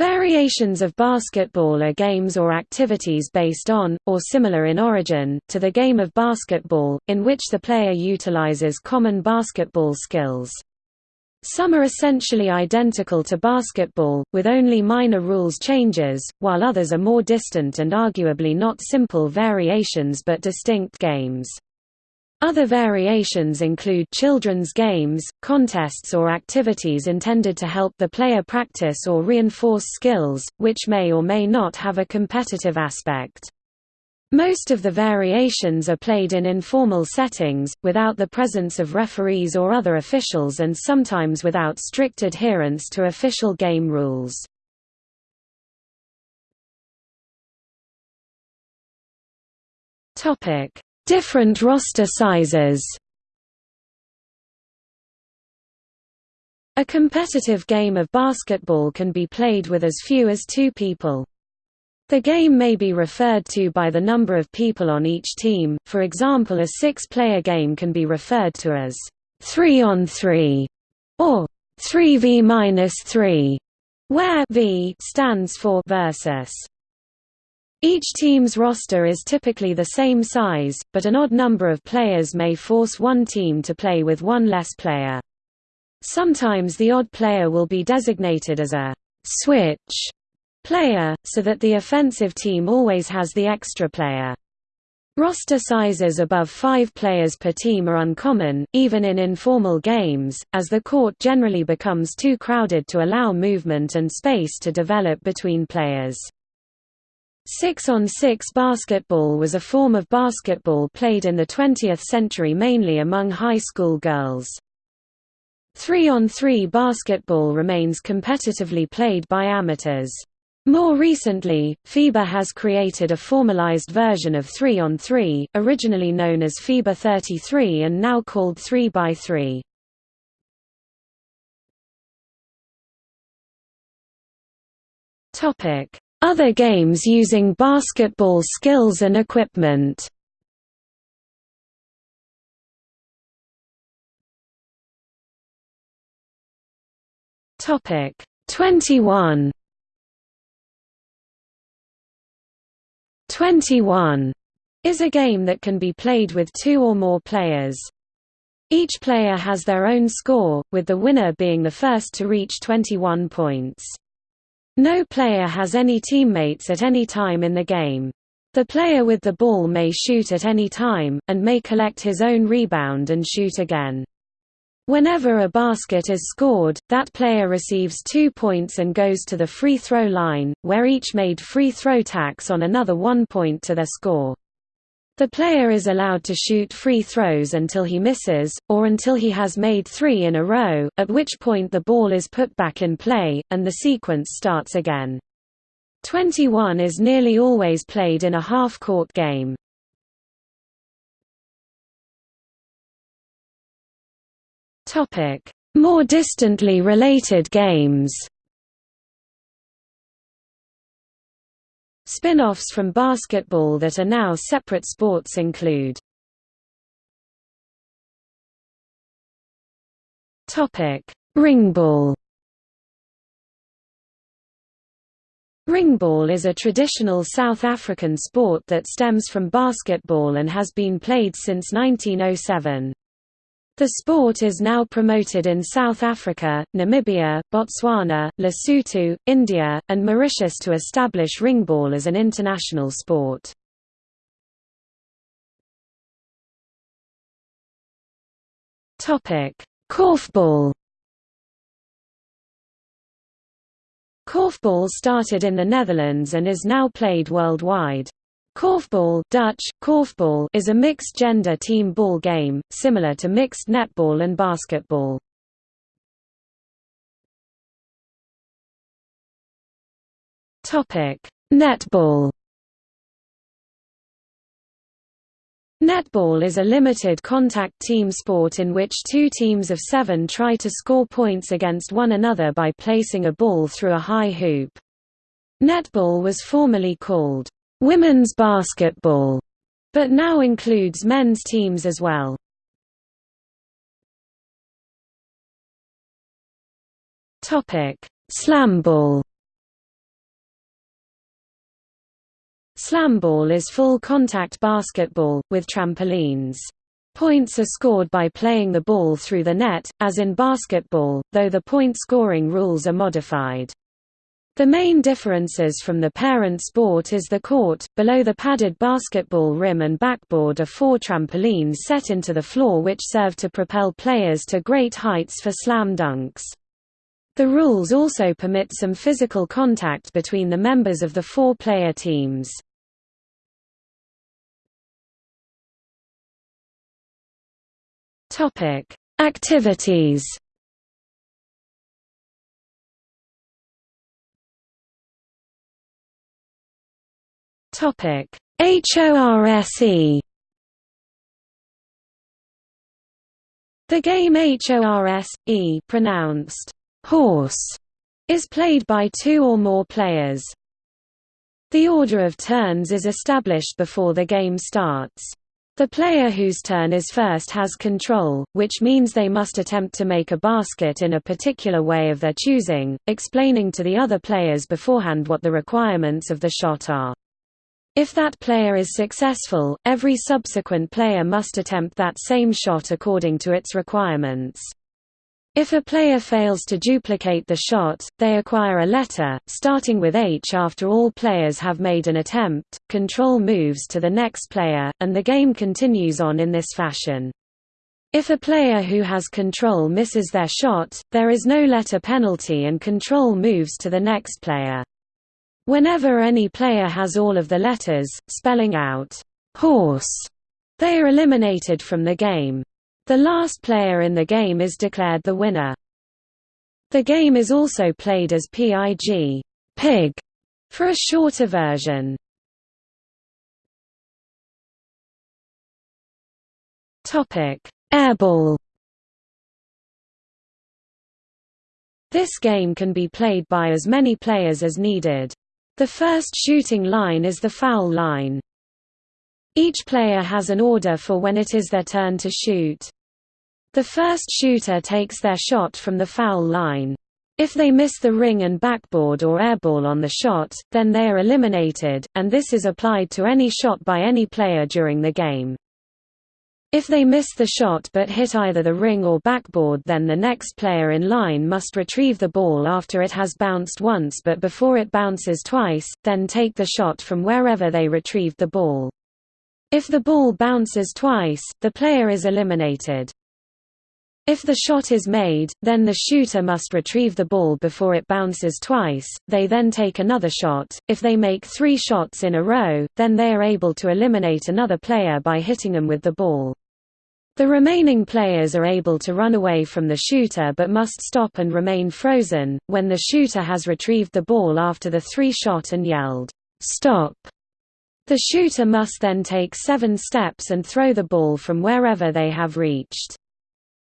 Variations of basketball are games or activities based on, or similar in origin, to the game of basketball, in which the player utilizes common basketball skills. Some are essentially identical to basketball, with only minor rules changes, while others are more distant and arguably not simple variations but distinct games. Other variations include children's games, contests or activities intended to help the player practice or reinforce skills, which may or may not have a competitive aspect. Most of the variations are played in informal settings, without the presence of referees or other officials and sometimes without strict adherence to official game rules. Topic Different roster sizes A competitive game of basketball can be played with as few as two people. The game may be referred to by the number of people on each team, for example a six-player game can be referred to as 3 on 3 or 3v-3, where v stands for versus. Each team's roster is typically the same size, but an odd number of players may force one team to play with one less player. Sometimes the odd player will be designated as a «switch» player, so that the offensive team always has the extra player. Roster sizes above five players per team are uncommon, even in informal games, as the court generally becomes too crowded to allow movement and space to develop between players. Six-on-six basketball was a form of basketball played in the 20th century mainly among high school girls. Three-on-three 3 basketball remains competitively played by amateurs. More recently, FIBA has created a formalized version of 3-on-3, originally known as FIBA 33 and now called 3x3. Topic: other games using basketball skills and equipment Topic 21 21 is a game that can be played with two or more players. Each player has their own score, with the winner being the first to reach 21 points. No player has any teammates at any time in the game. The player with the ball may shoot at any time, and may collect his own rebound and shoot again. Whenever a basket is scored, that player receives two points and goes to the free throw line, where each made free throw tacks on another one point to their score. The player is allowed to shoot free throws until he misses, or until he has made three in a row, at which point the ball is put back in play, and the sequence starts again. 21 is nearly always played in a half-court game. More distantly related games Spin-offs from basketball that are now separate sports include Ringball Ringball is a traditional South African sport that stems from basketball and has been played since 1907. The sport is now promoted in South Africa, Namibia, Botswana, Lesotho, India, and Mauritius to establish ringball as an international sport. Korfball Korfball started in the Netherlands and is now played worldwide. Korfball Dutch, korfbal is a mixed-gender team ball game, similar to mixed netball and basketball. Netball Netball is a limited contact team sport in which two teams of seven try to score points against one another by placing a ball through a high hoop. Netball was formerly called women's basketball, but now includes men's teams as well. Topic: Slamball. Slamball is full contact basketball with trampolines. Points are scored by playing the ball through the net, as in basketball, though the point scoring rules are modified. The main differences from the parent sport is the court, below the padded basketball rim and backboard are four trampolines set into the floor which serve to propel players to great heights for slam dunks. The rules also permit some physical contact between the members of the four-player teams. Activities Topic: HORSE The game HORSE, pronounced horse, is played by two or more players. The order of turns is established before the game starts. The player whose turn is first has control, which means they must attempt to make a basket in a particular way of their choosing, explaining to the other players beforehand what the requirements of the shot are. If that player is successful, every subsequent player must attempt that same shot according to its requirements. If a player fails to duplicate the shot, they acquire a letter, starting with H after all players have made an attempt, control moves to the next player, and the game continues on in this fashion. If a player who has control misses their shot, there is no letter penalty and control moves to the next player. Whenever any player has all of the letters, spelling out horse, they are eliminated from the game. The last player in the game is declared the winner. The game is also played as PIG pig, for a shorter version. Airball This game can be played by as many players as needed. The first shooting line is the foul line. Each player has an order for when it is their turn to shoot. The first shooter takes their shot from the foul line. If they miss the ring and backboard or airball on the shot, then they are eliminated, and this is applied to any shot by any player during the game. If they miss the shot but hit either the ring or backboard then the next player in line must retrieve the ball after it has bounced once but before it bounces twice, then take the shot from wherever they retrieved the ball. If the ball bounces twice, the player is eliminated. If the shot is made, then the shooter must retrieve the ball before it bounces twice, they then take another shot. If they make three shots in a row, then they are able to eliminate another player by hitting them with the ball. The remaining players are able to run away from the shooter but must stop and remain frozen, when the shooter has retrieved the ball after the three shot and yelled, "'Stop!' The shooter must then take seven steps and throw the ball from wherever they have reached.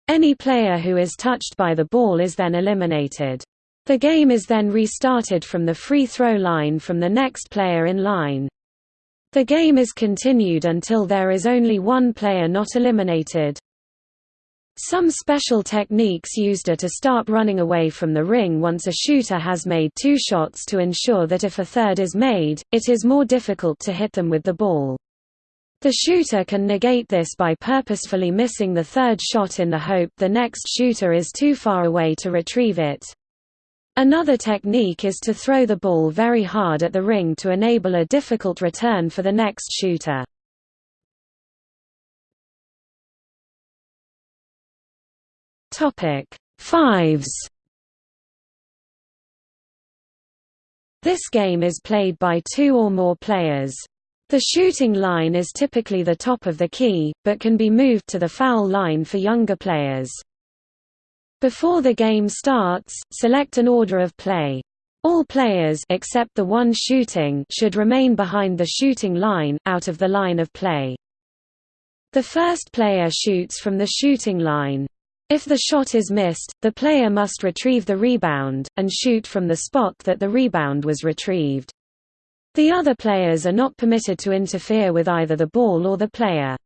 Any player who is touched by the ball is then eliminated. The game is then restarted from the free throw line from the next player in line. The game is continued until there is only one player not eliminated. Some special techniques used are to start running away from the ring once a shooter has made two shots to ensure that if a third is made, it is more difficult to hit them with the ball. The shooter can negate this by purposefully missing the third shot in the hope the next shooter is too far away to retrieve it. Another technique is to throw the ball very hard at the ring to enable a difficult return for the next shooter. Topic: Fives. This game is played by two or more players. The shooting line is typically the top of the key, but can be moved to the foul line for younger players. Before the game starts, select an order of play. All players except the one shooting should remain behind the shooting line, out of the line of play. The first player shoots from the shooting line. If the shot is missed, the player must retrieve the rebound, and shoot from the spot that the rebound was retrieved. The other players are not permitted to interfere with either the ball or the player.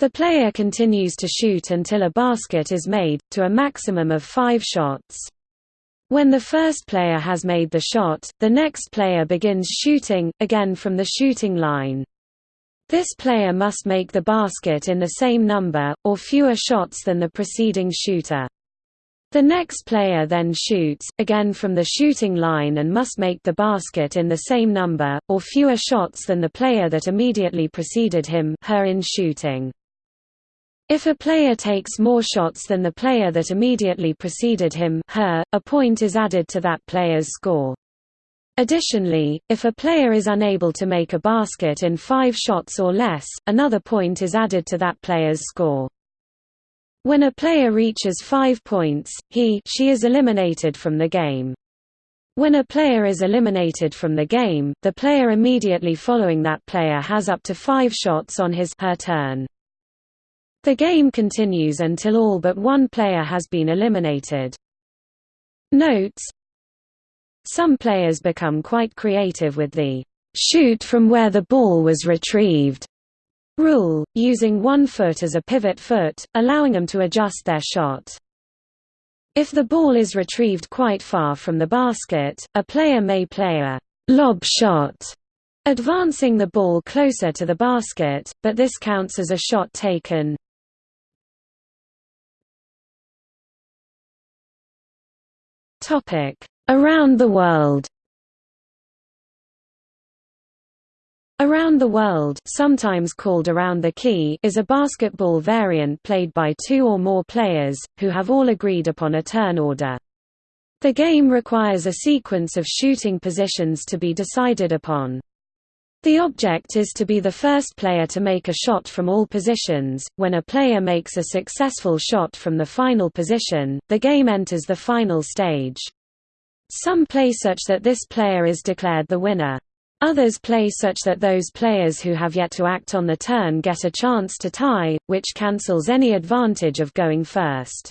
The player continues to shoot until a basket is made, to a maximum of five shots. When the first player has made the shot, the next player begins shooting, again from the shooting line. This player must make the basket in the same number, or fewer shots than the preceding shooter. The next player then shoots, again from the shooting line and must make the basket in the same number, or fewer shots than the player that immediately preceded him her in shooting. If a player takes more shots than the player that immediately preceded him her, a point is added to that player's score. Additionally, if a player is unable to make a basket in five shots or less, another point is added to that player's score. When a player reaches five points, he she is eliminated from the game. When a player is eliminated from the game, the player immediately following that player has up to five shots on his her turn. The game continues until all but one player has been eliminated. Notes some players become quite creative with the shoot from where the ball was retrieved rule, using one foot as a pivot foot, allowing them to adjust their shot. If the ball is retrieved quite far from the basket, a player may play a lob shot, advancing the ball closer to the basket, but this counts as a shot taken. Around the world Around the World sometimes called Around the Key is a basketball variant played by two or more players, who have all agreed upon a turn order. The game requires a sequence of shooting positions to be decided upon. The object is to be the first player to make a shot from all positions. When a player makes a successful shot from the final position, the game enters the final stage. Some play such that this player is declared the winner. Others play such that those players who have yet to act on the turn get a chance to tie, which cancels any advantage of going first.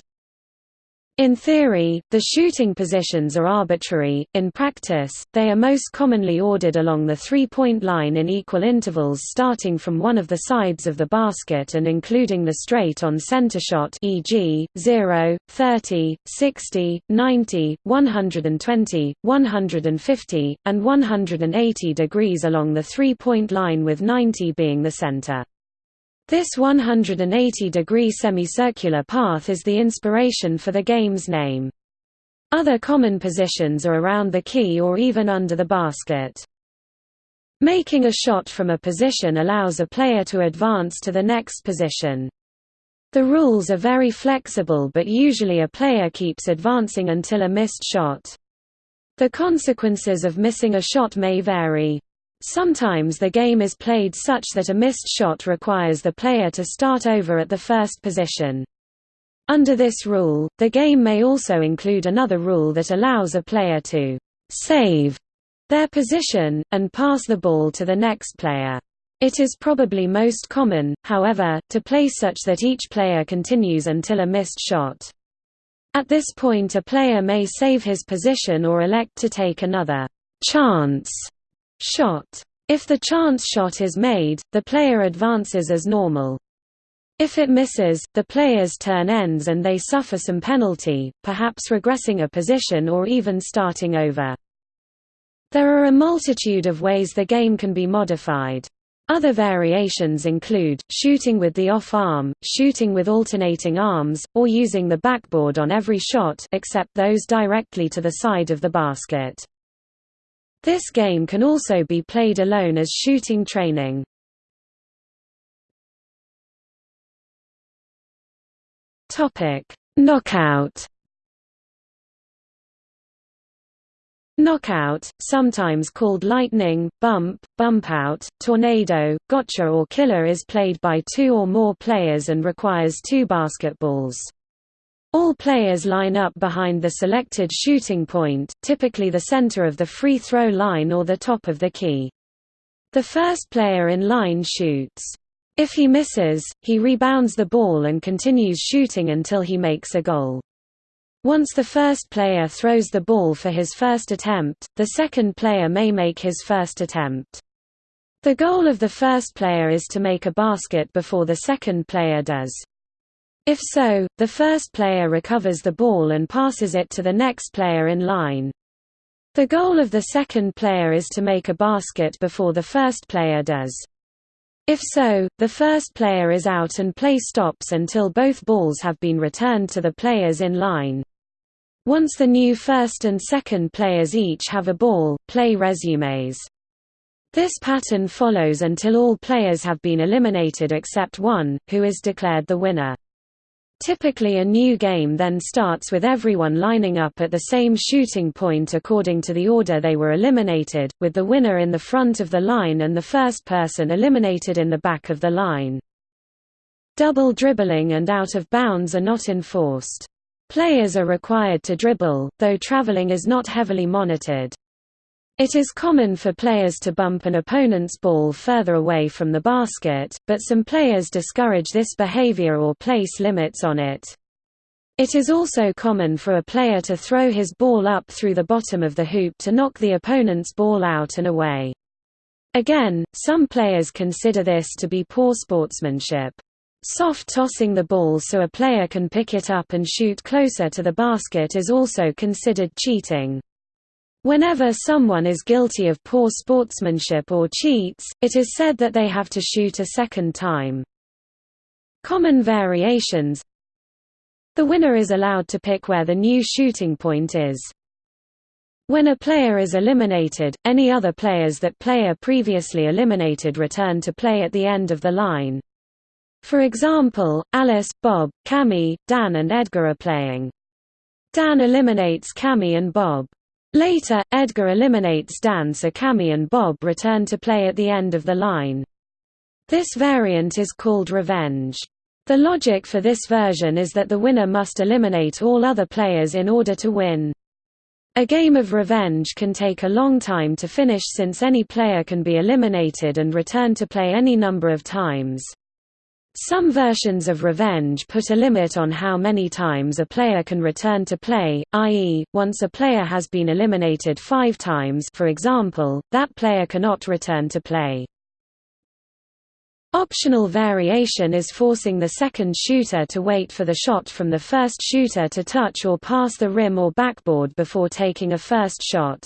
In theory, the shooting positions are arbitrary, in practice, they are most commonly ordered along the three-point line in equal intervals starting from one of the sides of the basket and including the straight-on center shot e.g., 0, 30, 60, 90, 120, 150, and 180 degrees along the three-point line with 90 being the center. This 180-degree semicircular path is the inspiration for the game's name. Other common positions are around the key or even under the basket. Making a shot from a position allows a player to advance to the next position. The rules are very flexible but usually a player keeps advancing until a missed shot. The consequences of missing a shot may vary. Sometimes the game is played such that a missed shot requires the player to start over at the first position. Under this rule, the game may also include another rule that allows a player to «save» their position, and pass the ball to the next player. It is probably most common, however, to play such that each player continues until a missed shot. At this point a player may save his position or elect to take another «chance» Shot. If the chance shot is made, the player advances as normal. If it misses, the player's turn ends and they suffer some penalty, perhaps regressing a position or even starting over. There are a multitude of ways the game can be modified. Other variations include, shooting with the off-arm, shooting with alternating arms, or using the backboard on every shot except those directly to the side of the basket. This game can also be played alone as shooting training. Topic: Knockout. Knockout, sometimes called lightning, bump, bump out, tornado, gotcha or killer is played by two or more players and requires two basketballs. All players line up behind the selected shooting point, typically the center of the free throw line or the top of the key. The first player in line shoots. If he misses, he rebounds the ball and continues shooting until he makes a goal. Once the first player throws the ball for his first attempt, the second player may make his first attempt. The goal of the first player is to make a basket before the second player does. If so, the first player recovers the ball and passes it to the next player in line. The goal of the second player is to make a basket before the first player does. If so, the first player is out and play stops until both balls have been returned to the players in line. Once the new first and second players each have a ball, play resumes. This pattern follows until all players have been eliminated except one, who is declared the winner. Typically a new game then starts with everyone lining up at the same shooting point according to the order they were eliminated, with the winner in the front of the line and the first person eliminated in the back of the line. Double dribbling and out of bounds are not enforced. Players are required to dribble, though traveling is not heavily monitored. It is common for players to bump an opponent's ball further away from the basket, but some players discourage this behavior or place limits on it. It is also common for a player to throw his ball up through the bottom of the hoop to knock the opponent's ball out and away. Again, some players consider this to be poor sportsmanship. Soft tossing the ball so a player can pick it up and shoot closer to the basket is also considered cheating. Whenever someone is guilty of poor sportsmanship or cheats, it is said that they have to shoot a second time. Common variations The winner is allowed to pick where the new shooting point is. When a player is eliminated, any other players that player previously eliminated return to play at the end of the line. For example, Alice, Bob, Cammy, Dan and Edgar are playing. Dan eliminates Cammy and Bob. Later, Edgar eliminates Dan so Cammy and Bob return to play at the end of the line. This variant is called revenge. The logic for this version is that the winner must eliminate all other players in order to win. A game of revenge can take a long time to finish since any player can be eliminated and return to play any number of times. Some versions of Revenge put a limit on how many times a player can return to play, i.e., once a player has been eliminated five times for example, that player cannot return to play. Optional variation is forcing the second shooter to wait for the shot from the first shooter to touch or pass the rim or backboard before taking a first shot.